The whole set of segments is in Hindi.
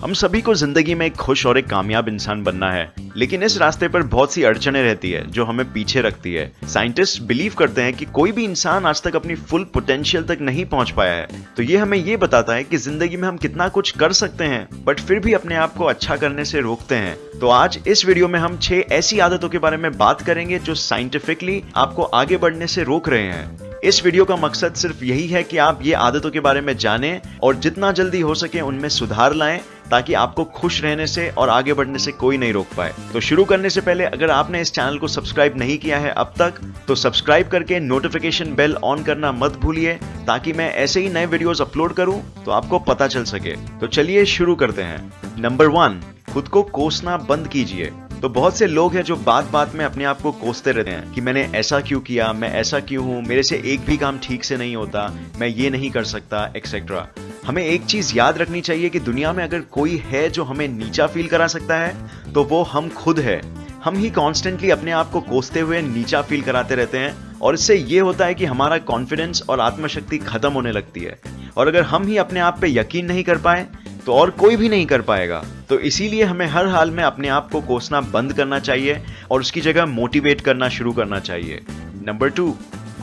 हम सभी को ज़िंदगी में एक खुश और एक कामयाब इंसान बनना है, लेकिन इस रास्ते पर बहुत सी अड़चने रहती है जो हमें पीछे रखती है। साइंटिस्ट बिलीव करते हैं कि कोई भी इंसान आज तक अपनी फुल पोटेंशियल तक नहीं पहुँच पाया है। तो ये हमें ये बताता है कि ज़िंदगी में हम कितना कुछ कर सकते हैं, बट फिर भी अपने आप को अच्छा करने से रोकते हैं। तो आज इस वीडियो में हम छह ऐसी आदतों के बारे में बात करेंगे जो साइंटिफिकली आपको आगे बढ़ने से रोक रहे हैं। इस वीडियो का मकसद सिर्फ़ यही है कि आप ये आदतों के बारे में जानें और जितना जल्दी हो सके उनमें सुधार लाएँ ताकि आपको खुश रहने से और आगे बढ़ने से कोई नहीं रोक पाए। तो शुरू करने से पहले अगर आपने इस चैनल को सब्सक्राइब नहीं किया है अब तक तो सब्सक्राइब करके नोटिफिकेशन बेल ऑन करना मत भूलिए ताकि मैं ऐसे ही नए वीडियोस अपलोड करूँ तो आपको पता चल सके। तो चलिए शुरू करते हैं। नंबर वन खुद को कोसना बंद कीजिए। तो बहुत से लोग हैं जो बात बात में अपने आप को कोसते रहते हैं कि मैंने ऐसा क्यों किया, मैं ऐसा क्यों हूँ, मेरे से एक भी काम ठीक से नहीं होता, मैं ये नहीं कर सकता एक्सेट्रा हमें एक चीज़ याद रखनी चाहिए कि दुनिया में अगर कोई है जो हमें नीचा फील करा सकता है तो वो हम खुद है। हम ही कॉन्स्टेंटली अपने आप को कोसते हुए नीचा फील कराते रहते हैं, और इससे ये होता है कि हमारा कॉन्फिडेंस और आत्मशक्ति खत्म होने लगती है। और अगर हम ही अपने आप पे यकीन नहीं कर पाए तो और कोई भी नहीं कर पाएगा। तो इसीलिए हमें हर हाल में अपने आप को कोसना बंद करना चाहिए और उसकी जगह मोटिवेट करना शुरू करना चाहिए। Number two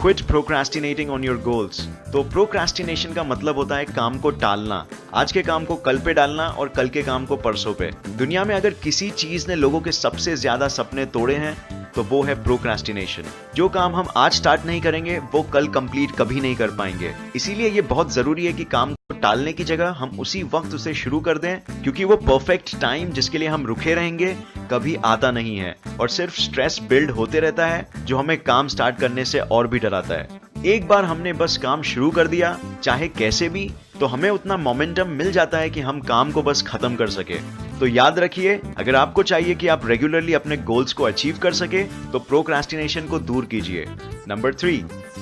quit procrastinating on your goals तो प्रोक्रास्टिनेशन का मतलब होता है काम को टालना। आज के काम को कल पे डालना और कल के काम को परसों पे। दुनिया में अगर किसी चीज़ ने लोगों के सबसे ज़्यादा सपने तोड़े हैं तो वो है प्रोक्रास्टिनेशन जो काम हम आज स्टार्ट नहीं करेंगे, वो कल कंप्लीट कभी नहीं कर पाएँगे. इसीलिए ये बहुत ज़रूरी है कि काम को टालने की जगह हम उसी वक्त उसे शुरू कर दें, क्योंकि वो परफेक्ट टाइम जिसके लिए हम रुके रहेंगे, कभी आता नहीं है. और सिर्फ़ स्ट्रेस बिल्ड होते रहता है, जो हमें काम स्टार्ट करने से और भी डराता है. एक बार हमने बस काम शुरू कर दिया, चाहे कैसे भी तो हमें उतना मोमेंटम मिल जाता है कि हम काम को बस खत्म कर सके. तो याद रखिए, अगर आपको चाहिए कि आप रेगुलरली अपने गोल्स को अचीव कर सके तो प्रोक्रास्टिनेशन को दूर कीजिए। नंबर थ्री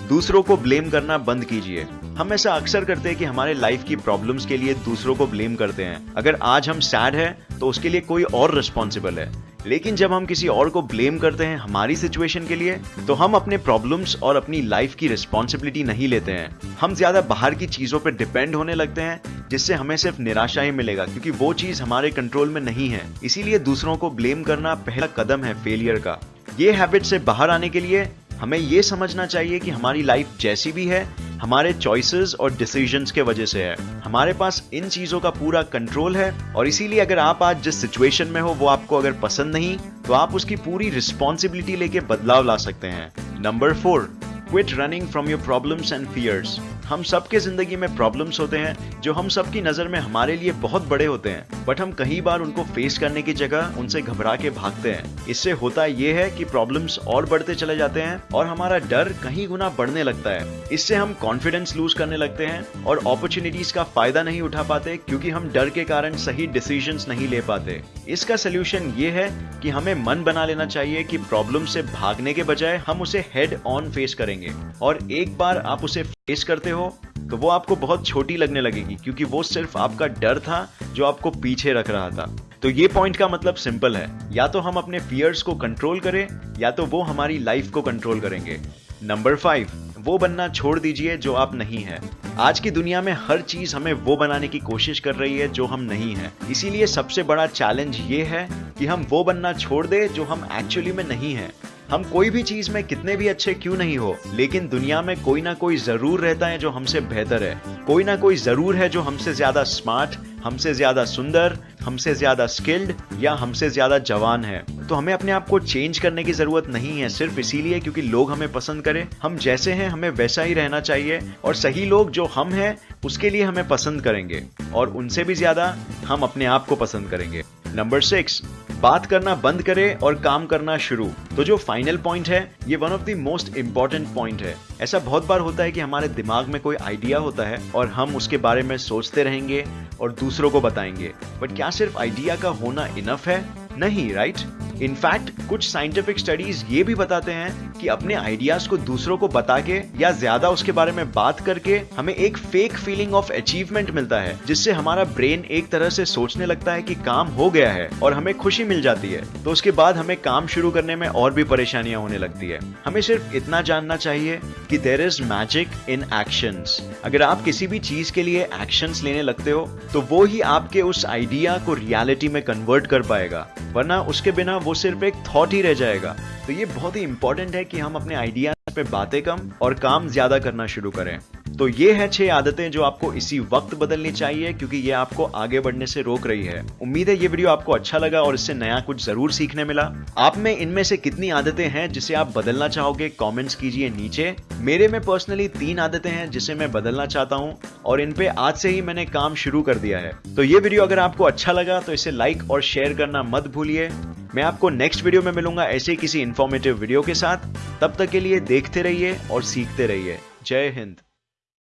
दूसरों को ब्लेम करना बंद कीजिए। हम ऐसा अक्सर करते हैं कि हमारे लाइफ की प्रॉब्लम्स के लिए दूसरों को ब्लेम करते हैं। अगर आज हम सैड हैं तो उसके लिए कोई और रिस्पॉन्सिबल है। लेकिन जब हम किसी और को ब्लेम करते हैं हमारी सिचुएशन के लिए तो हम अपने प्रॉब्लम्स और अपनी लाइफ की रिस्पॉन्सिबिलिटी नहीं लेते हैं। हम ज़्यादा बाहर की चीज़ों पर डिपेंड होने लगते हैं, जिससे हमें सिर्फ़ निराशा ही मिलेगा, क्योंकि वो चीज़ हमारे कंट्रोल में नहीं है। इसीलिए दूसरों को ब्लेम करना पहला कदम है फेलियर का। ये हैबिट से बाहर आने के लिए हमें ये समझना चाहिए कि हमारी लाइफ जैसी भी है हमारे चॉइसेस और डिसीजंस के वजह से है। हमारे पास इन चीज़ों का पूरा कंट्रोल है और इसीलिए अगर आप आज जिस सिचुएशन में हो, वो आपको अगर पसंद नहीं तो आप उसकी पूरी रिस्पॉन्सिबिलिटी लेके बदलाव ला सकते हैं। Number four quit running from your problems and fears हम सबके ज़िंदगी में प्रॉब्लम्स होते हैं, जो हम सबकी नज़र में हमारे लिए बहुत बड़े होते हैं। बट हम कई बार उनको फेस करने की जगह उनसे घबरा के भागते हैं। इससे होता यह है कि प्रॉब्लम्स और बढ़ते चले जाते हैं और हमारा डर कहीं गुना बढ़ने लगता है। इससे हम कॉन्फिडेंस लूज करने लगते हैं और अपॉर्चुनिटीज़ का फ़ायदा नहीं उठा पाते क्योंकि हम डर के कारण सही डिसीज़न नहीं ले पाते। इसका सोल्यूशन ये है कि हमें मन बना लेना चाहिए कि प्रॉब्लम से भागने के बजाय हम उसे हेड ऑन फेस करेंगे। और एक बार आप उसे फेस करते हो तो वो आपको बहुत छोटी लगने लगेगी, क्योंकि वो सिर्फ़ आपका डर था जो आपको पीछे रख रहा था। तो ये पॉइंट का मतलब सिंपल है। या तो हम अपने फियर्स को कंट्रोल करें, या तो वो हमारी लाइफ को कंट्रोल करेंगे। नंबर फाइव वो बनना छोड़ दीजिए जो आप नहीं है। आज की दुनिया में हर चीज़ हमें वो बनाने की कोशिश कर रही है जो हम नहीं है। इसीलिए सबसे बड़ा चैलेंज ये है कि हम वो बनना छोड़ दे जो हम एक्चुअली में नहीं है। हम कोई भी चीज़ में कितने भी अच्छे क्यों नहीं हो, लेकिन दुनिया में कोई ना कोई ज़रूर रहता है जो हमसे बेहतर है। कोई ना कोई ज़रूर है जो हमसे ज़्यादा स्मार्ट हमसे ज़्यादा सुंदर, हमसे ज़्यादा स्किल्ड या हमसे ज़्यादा जवान है। तो हमें अपने आप को चेंज करने की ज़रूरत नहीं है सिर्फ़ इसीलिए क्योंकि लोग हमें पसंद करें। हम जैसे हैं, हमें वैसा ही रहना चाहिए और सही लोग जो हम हैं, उसके लिए हमें पसंद करेंगे और उनसे भी ज़्यादा हम अपने आप को पसंद करेंगे। नंबर सिक्स बात करना बंद करें और काम करना शुरू। तो जो फाइनल पॉइंट है, ये one of the most important point है। ऐसा बहुत बार होता है कि हमारे दिमाग में कोई आइडिया होता है और हम उसके बारे में सोचते रहेंगे और दूसरों को बताएँगे। बट क्या सिर्फ़ आइडिया का होना इनफ है? नहीं राइट इनफैक्ट कुछ साइंटिफिक स्टडीज़ ये भी बताते हैं कि अपने आइडियाज़ को दूसरों को बता के या ज़्यादा उसके बारे में बात करके हमें एक फेक फीलिंग ऑफ़ अचीवमेंट मिलता है, जिससे हमारा ब्रेन एक तरह से सोचने लगता है कि काम हो गया है और हमें खुशी मिल जाती है। तो उसके बाद हमें काम शुरू करने में और भी परेशानियाँ होने लगती है। हमें सिर्फ़ इतना जानना चाहिए कि there is magic in action अगर आप किसी भी चीज़ के लिए एक्शन लेने लगते हो तो वो ही आपके उस आइडिया को रियलिटी में कन्वर्ट कर पाएगा। वरना उसके बिना वो सिर्फ़ एक थॉट ही रह जाएगा। तो ये बहुत ही इंपॉर्टेंट है कि हम अपने आइडिया पे बातें कम और काम ज़्यादा करना शुरू करें। तो ये है छह आदतें जो आपको इसी वक्त बदलनी चाहिए, क्योंकि ये आपको आगे बढ़ने से रोक रही है। उम्मीद है ये वीडियो आपको अच्छा लगा और इससे नया कुछ ज़रूर सीखने मिला। आप में इनमें से कितनी आदतें हैं जिसे आप बदलना चाहोगे कमेंट्स कीजिए नीचे। मेरे में पर्सनली तीन आदतें हैं जिसे मैं बदलना चाहता हूँ, और इन पे आज से ही मैंने काम शुरू कर दिया है। तो ये वीडियो अगर आपको अच्छा लगा तो इसे लाइक और शेयर करना मत भूलिए। मैं आपको नेक्स्ट वीडियो में मिलूँगा ऐसे किसी इन्फॉर्मेटिव वीडियो के साथ। तब तक के लिए देखते रहिए और सीखते रहिए। जय हिंद।